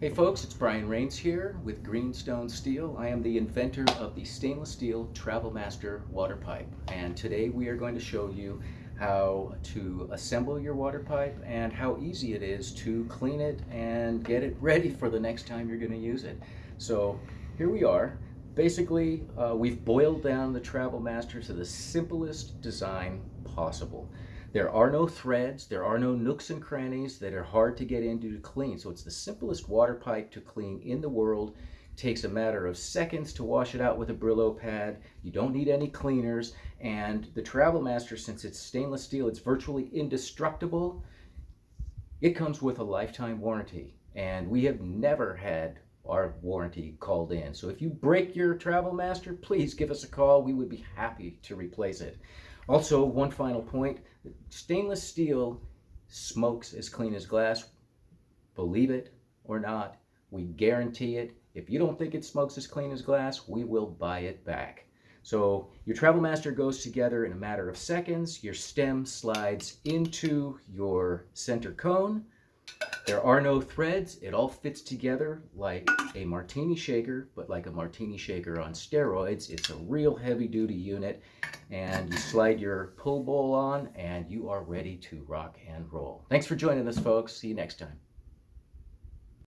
Hey folks, it's Brian Rains here with Greenstone Steel. I am the inventor of the stainless steel Travel Master water pipe and today we are going to show you how to assemble your water pipe and how easy it is to clean it and get it ready for the next time you're going to use it. So here we are. Basically, uh, we've boiled down the Travel Master to the simplest design possible. There are no threads, there are no nooks and crannies that are hard to get into to clean. So it's the simplest water pipe to clean in the world. It takes a matter of seconds to wash it out with a Brillo pad. You don't need any cleaners. And the Travel Master, since it's stainless steel, it's virtually indestructible. It comes with a lifetime warranty. And we have never had our warranty called in. So if you break your Travel Master, please give us a call. We would be happy to replace it. Also, one final point, stainless steel smokes as clean as glass. Believe it or not, we guarantee it. If you don't think it smokes as clean as glass, we will buy it back. So your Travel Master goes together in a matter of seconds. Your stem slides into your center cone. There are no threads. It all fits together like a martini shaker, but like a martini shaker on steroids. It's a real heavy duty unit and you slide your pull bowl on and you are ready to rock and roll. Thanks for joining us folks. See you next time.